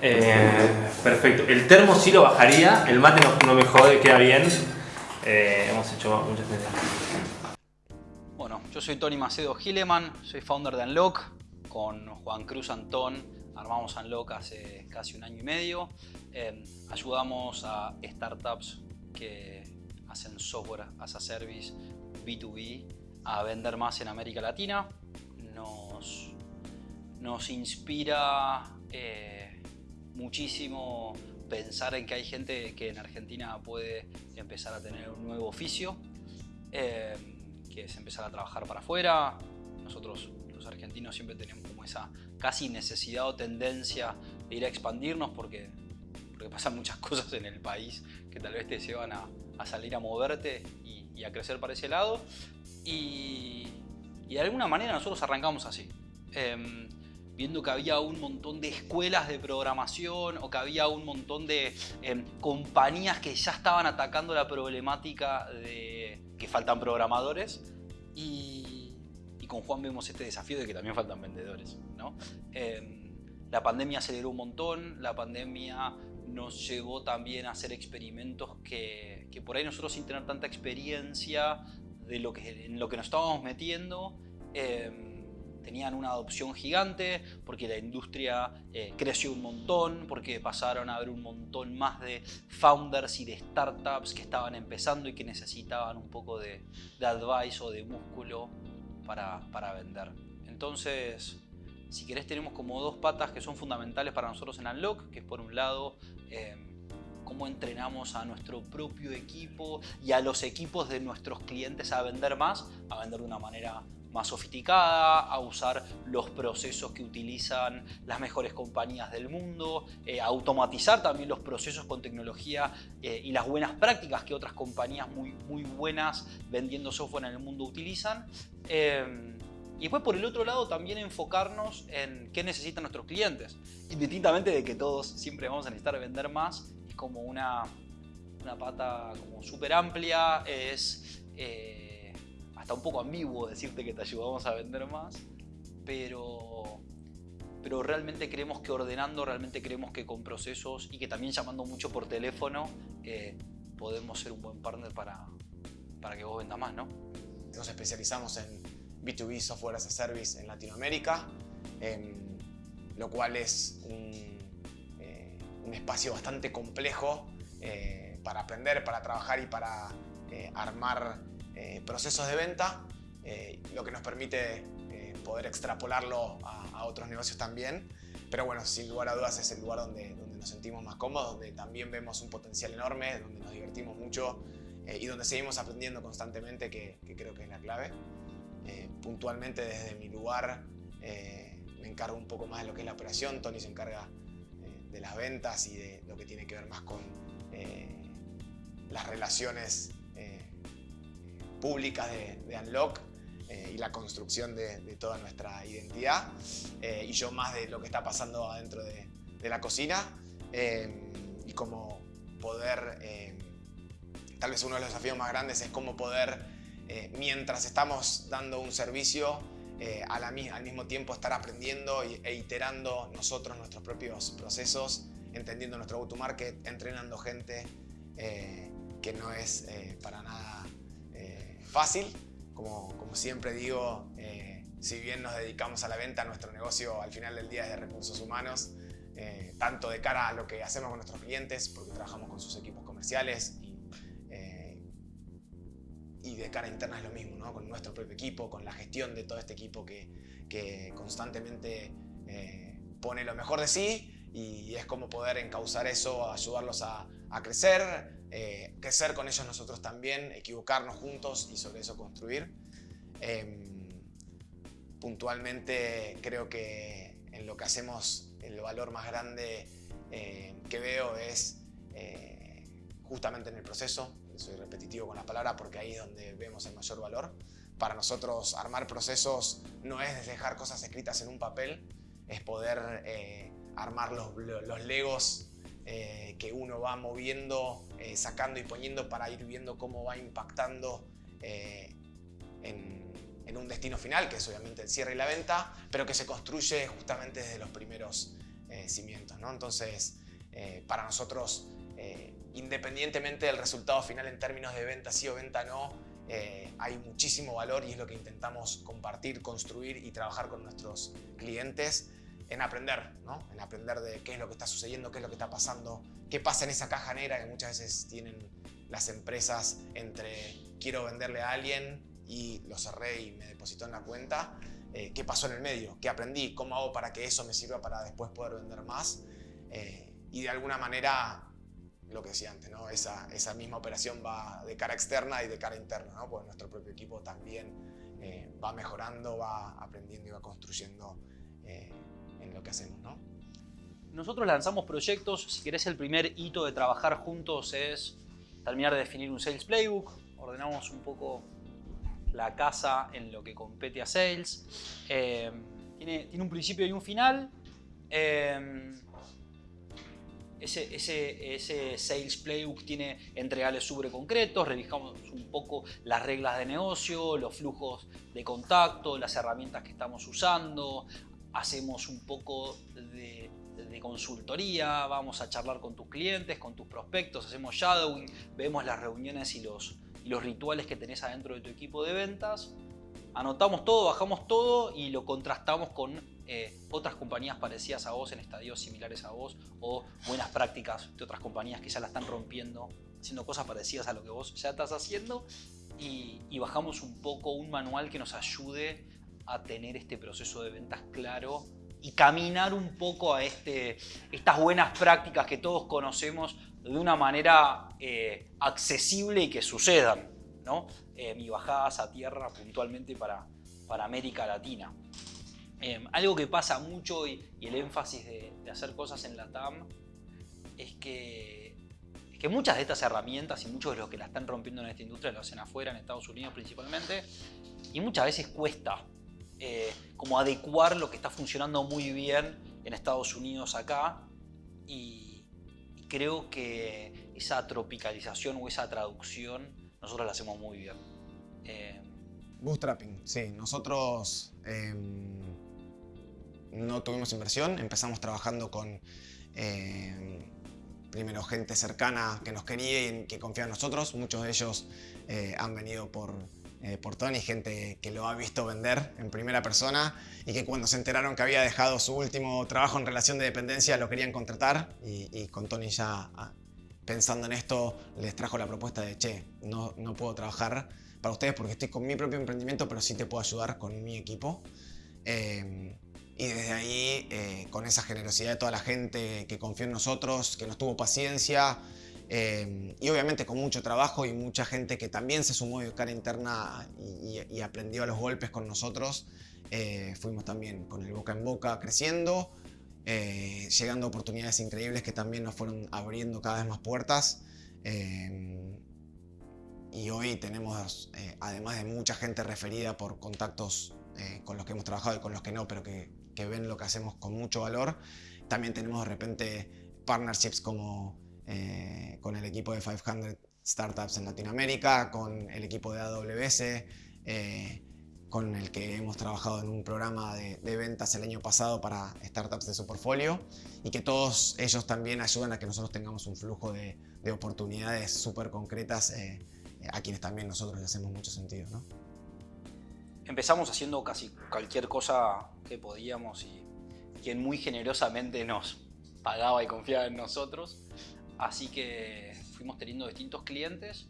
Eh, perfecto. El termo sí lo bajaría, el mate no, me jode, queda bien. Eh, hemos hecho muchas cosas. Bueno, yo soy Tony Macedo Gileman, soy founder de Unlock. Con Juan Cruz Antón armamos Unlock hace casi un año y medio. Eh, ayudamos a startups que hacen software as a service B2B a vender más en América Latina. Nos, nos inspira eh, muchísimo pensar en que hay gente que en Argentina puede empezar a tener un nuevo oficio, eh, que es empezar a trabajar para afuera. Nosotros los argentinos siempre tenemos como esa casi necesidad o tendencia de ir a expandirnos porque, pasan muchas cosas en el país que tal vez te llevan a, a salir a moverte y, a crecer para ese lado. Y, de alguna manera nosotros arrancamos así. Em, viendo que había un montón de escuelas de programación o que había un montón de em, compañías que ya estaban atacando la problemática de que faltan programadores y, y con Juan vemos este desafío de que también faltan vendedores. ¿no? Em, la pandemia aceleró un montón, la pandemia nos llevó también a hacer experimentos que, que, por ahí nosotros sin tener tanta experiencia de lo que, en lo que nos estábamos metiendo, em, tenían una adopción gigante porque la industria eh, creció un montón, porque pasaron a haber un montón más de founders y de startups que estaban empezando y que necesitaban un poco de, de advice o de músculo para, para vender. Entonces, si querés tenemos como dos patas que son fundamentales para nosotros en Unlock, que es por un lado em, cómo entrenamos a nuestro propio equipo y a los equipos de nuestros clientes a vender más, a vender de una manera más sofisticada, a usar los procesos que utilizan las mejores compañías del mundo, eh, a automatizar también los procesos con tecnología eh, y las buenas prácticas que otras compañías muy, muy buenas vendiendo software en el mundo utilizan. Em, y después por el otro lado también enfocarnos en qué necesitan nuestros clientes. Indistintamente de que todos siempre vamos a necesitar vender más, es como una, una pata como súper amplia, es eh, hasta un poco ambiguo decirte que te ayudamos a vender más, pero, pero realmente creemos que ordenando, realmente creemos que con procesos y que también llamando mucho por teléfono eh, podemos ser un buen partner para, para que vos vendas más, ¿no? Nos especializamos en B2B Software as a Service en Latinoamérica, em, lo cual es un, eh, un, espacio bastante complejo eh, para aprender, para trabajar y para eh, procesos de venta, lo que nos permite poder extrapolarlo a, otros negocios también. Pero bueno, sin lugar a dudas es el lugar donde, donde nos sentimos más cómodos, donde también vemos un potencial enorme, donde nos divertimos mucho y donde seguimos aprendiendo constantemente, que, que creo que es la clave. Eh, puntualmente desde mi lugar eh, me encargo un poco más de lo que es la operación, Tony se encarga eh, de las ventas y de lo que tiene que ver más con las relaciones públicas de, Unlock y la construcción de, toda nuestra identidad y yo más de lo que está pasando adentro de, de la cocina y cómo poder, tal vez uno de los desafíos más grandes es cómo poder eh, mientras estamos dando un servicio, eh, al mismo tiempo estar aprendiendo e iterando nosotros nuestros propios procesos, entendiendo nuestro go-to-market, entrenando gente, eh, que no es para nada fácil. Como, siempre digo, si bien nos dedicamos a la venta, nuestro negocio al final del día es de recursos humanos, tanto de cara a lo que hacemos con nuestros clientes, porque trabajamos con sus equipos comerciales y de cara interna es lo mismo, ¿no? con nuestro propio equipo, con la gestión de todo este equipo que, constantemente eh, pone lo mejor de sí y es como poder encauzar eso, ayudarlos a crecer, eh, crecer con ellos nosotros también, equivocarnos juntos y sobre eso construir. Em, puntualmente creo que en lo que hacemos el valor más grande eh, que veo es justamente en el proceso, soy repetitivo con la palabra porque ahí es donde vemos el mayor valor. Para nosotros armar procesos no es dejar cosas escritas en un papel, es poder eh, armar los, los legos eh, que uno va moviendo, eh, sacando y poniendo para ir viendo cómo va impactando en, en un destino final, que es obviamente el cierre y la venta, pero que se construye justamente desde los primeros eh, cimientos. Entonces, eh, para nosotros, eh, independientemente del resultado final en términos de venta sí o venta no, hay muchísimo valor y es lo que intentamos compartir, construir y trabajar con nuestros clientes en aprender, ¿no? en aprender de qué es lo que está sucediendo, qué es lo que está pasando, qué pasa en esa caja negra que muchas veces tienen las empresas entre quiero venderle a alguien y lo cerré y me depositó en la cuenta, eh, qué pasó en el medio, qué aprendí, cómo hago para que eso me sirva para después poder vender más. Eh, y de alguna manera, lo que decía antes, ¿no? esa, esa misma operación va de cara externa y de cara interna, ¿no? porque nuestro propio equipo también eh, va mejorando, va aprendiendo y va construyendo lo que hacemos. ¿no? Nosotros lanzamos proyectos, si querés el primer hito de trabajar juntos es terminar de definir un Sales Playbook, ordenamos un poco la casa en lo que compete a Sales. Eh, tiene, un principio y un final. Eh, ese, ese, Sales Playbook tiene entregales súper concretos, revisamos un poco las reglas de negocio, los flujos de contacto, las herramientas que estamos usando, hacemos un poco de, consultoría, vamos a charlar con tus clientes, con tus prospectos, hacemos shadowing, vemos las reuniones y los, rituales que tenés adentro de tu equipo de ventas. Anotamos todo, bajamos todo y lo contrastamos con eh, otras compañías parecidas a vos en estadios similares a vos o buenas prácticas de otras compañías que ya la están rompiendo, haciendo cosas parecidas a lo que vos ya estás haciendo y bajamos un poco un manual que nos ayude a tener este proceso de ventas claro y caminar un poco a este, estas buenas prácticas que todos conocemos de una manera eh, accesible y que sucedan. ¿no? Eh, mi bajadas a tierra puntualmente para, para América Latina. Em, algo que pasa mucho y, el énfasis de, hacer cosas en la TAM es que, que muchas de estas herramientas y muchos de los que la están rompiendo en esta industria lo hacen afuera, en Estados Unidos principalmente, y muchas veces cuesta eh, como adecuar lo que está funcionando muy bien en Estados Unidos acá y, creo que esa tropicalización o esa traducción nosotros la hacemos muy bien. Eh, Bootstrapping, sí. Nosotros em, no tuvimos inversión, empezamos trabajando con em, primero gente cercana que nos quería y que confiaba en nosotros. Muchos de ellos eh, han venido por eh, por Tony, gente que lo ha visto vender en primera persona y que cuando se enteraron que había dejado su último trabajo en relación de dependencia lo querían contratar y, con Tony ya ah, pensando en esto les trajo la propuesta de che, no, no puedo trabajar para ustedes porque estoy con mi propio emprendimiento pero sí te puedo ayudar con mi equipo. Eh, y desde ahí, eh, con esa generosidad de toda la gente que confió en nosotros, que nos tuvo paciencia, Em, y obviamente con mucho trabajo y mucha gente que también se sumó de cara interna y, aprendió a los golpes con nosotros. Eh, fuimos también con el boca en boca creciendo, eh, llegando a oportunidades increíbles que también nos fueron abriendo cada vez más puertas. Em, y hoy tenemos, eh, además de mucha gente referida por contactos con los que hemos trabajado y con los que no, pero que, que ven lo que hacemos con mucho valor, también tenemos de repente partnerships como eh, con el equipo de 500 Startups en Latinoamérica, con el equipo de AWS, eh, con el que hemos trabajado en un programa de, ventas el año pasado para startups de su portfolio y que todos ellos también ayudan a que nosotros tengamos un flujo de, oportunidades súper concretas eh, a quienes también nosotros le hacemos mucho sentido. Empezamos haciendo casi cualquier cosa que podíamos y quien muy generosamente nos pagaba y confiaba en nosotros. Así que fuimos teniendo distintos clientes.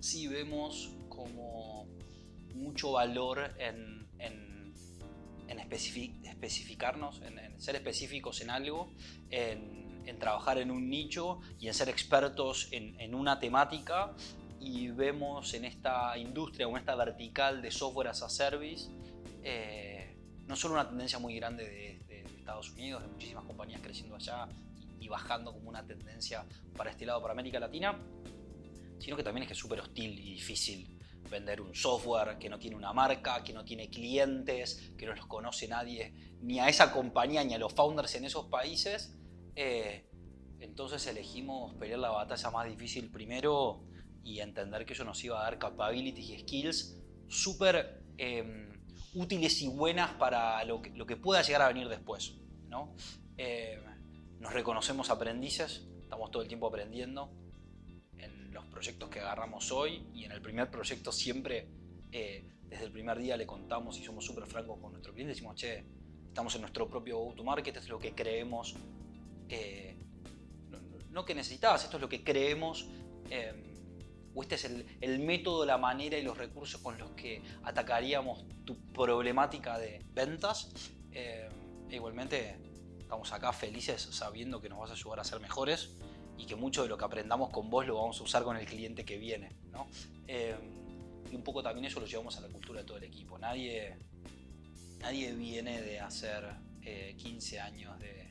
Sí vemos como mucho valor en, especificarnos, en, ser específicos en algo, en, trabajar en un nicho y en ser expertos en, una temática. Y vemos en esta industria o en esta vertical de software as a service eh, no solo una tendencia muy grande de, de Estados Unidos, de muchísimas compañías creciendo allá, y bajando como una tendencia para este lado, para América Latina, sino que también es que es súper hostil y difícil vender un software que no tiene una marca, que no tiene clientes, que no los conoce nadie, ni a esa compañía ni a los founders en esos países. Eh, entonces elegimos pelear la batalla más difícil primero y entender que eso nos iba a dar capabilities y skills súper em, útiles y buenas para lo que, lo que, pueda llegar a venir después. ¿no? Em, nos reconocemos aprendices, estamos todo el tiempo aprendiendo en los proyectos que agarramos hoy y en el primer proyecto siempre, eh, desde el primer día le contamos y somos súper francos con nuestro cliente, decimos, che, estamos en nuestro propio go-to-market, es lo que creemos, eh, no, que necesitabas, esto es lo que creemos, em, o este es el, método, la manera y los recursos con los que atacaríamos tu problemática de ventas. Em, e igualmente estamos acá felices sabiendo que nos vas a ayudar a ser mejores y que mucho de lo que aprendamos con vos lo vamos a usar con el cliente que viene. Em, y un poco también eso lo llevamos a la cultura de todo el equipo. Nadie, nadie viene de hacer 15 eh, años de,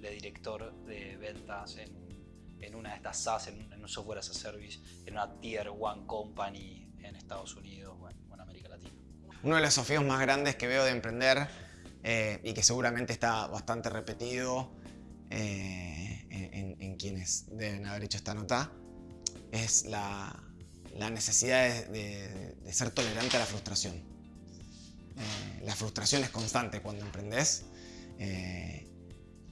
director de ventas en, una de estas SaaS, en, un software as a service, en una Tier 1 company en Estados Unidos o en, América Latina. Uno de los desafíos más grandes que veo de emprender eh, y que seguramente está bastante repetido eh, en, quienes deben haber hecho esta nota es la, necesidad de, ser tolerante a la frustración. la frustración es constante cuando emprendes eh,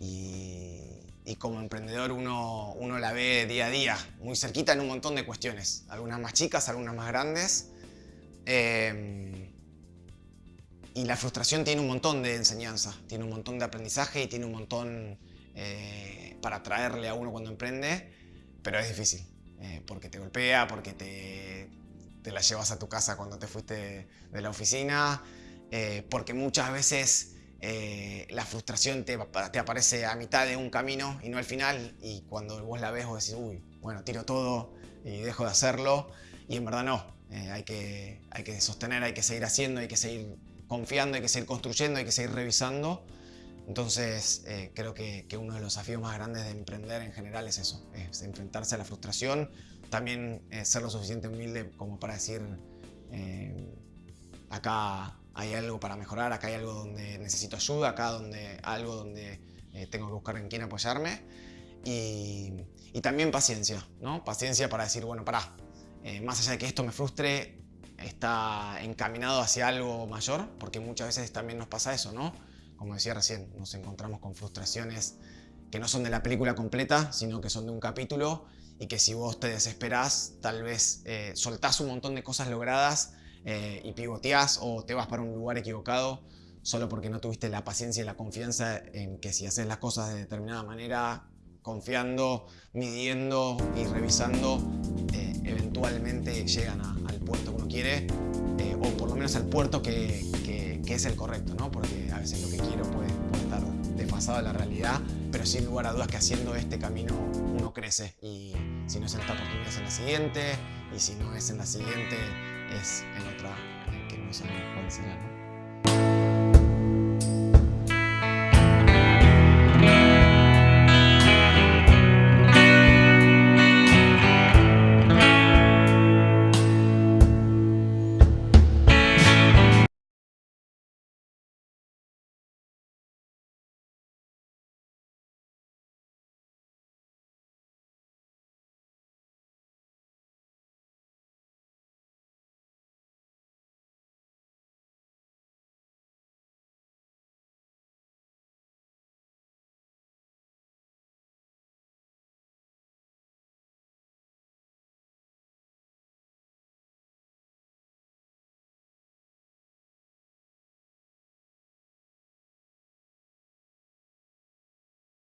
y, como emprendedor uno, uno, la ve día a día, muy cerquita en un montón de cuestiones, algunas más chicas, algunas más grandes. Eh, y la frustración tiene un montón de enseñanza, tiene un montón de aprendizaje y tiene un montón eh, para traerle a uno cuando emprende, pero es difícil, porque te golpea, porque te, te, la llevas a tu casa cuando te fuiste de la oficina, porque muchas veces eh, la frustración te, te, aparece a mitad de un camino y no al final y cuando vos la ves vos decís, uy, bueno, tiro todo y dejo de hacerlo y en verdad no, eh, hay, que, hay que sostener, hay que seguir haciendo, hay que seguir confiando, hay que seguir construyendo, hay que seguir revisando. Entonces eh, creo que, uno de los desafíos más grandes de emprender en general es eso, es enfrentarse a la frustración, también ser lo suficiente humilde como para decir, acá hay algo para mejorar, acá hay algo donde necesito ayuda, acá donde algo donde eh, tengo que buscar en quién apoyarme. Y, también paciencia, ¿no? Paciencia para decir, bueno, pará, eh, más allá de que esto me frustre, está encaminado hacia algo mayor, porque muchas veces también nos pasa eso, ¿no? Como decía recién, nos encontramos con frustraciones que no son de la película completa, sino que son de un capítulo y que si vos te desesperás, tal vez eh, soltás un montón de cosas logradas eh, y pivoteás o te vas para un lugar equivocado solo porque no tuviste la paciencia y la confianza en que si haces las cosas de determinada manera, confiando, midiendo y revisando, eh, eventualmente llegan al puerto que uno quiere eh, o por lo menos al puerto que, es el correcto, ¿no? porque a veces lo que quiero puede, puede estar desfasado de la realidad, pero sin lugar a dudas que haciendo este camino uno crece y si no es en esta oportunidad es en la siguiente y si no es en la siguiente es en otra que no sabemos cuál será.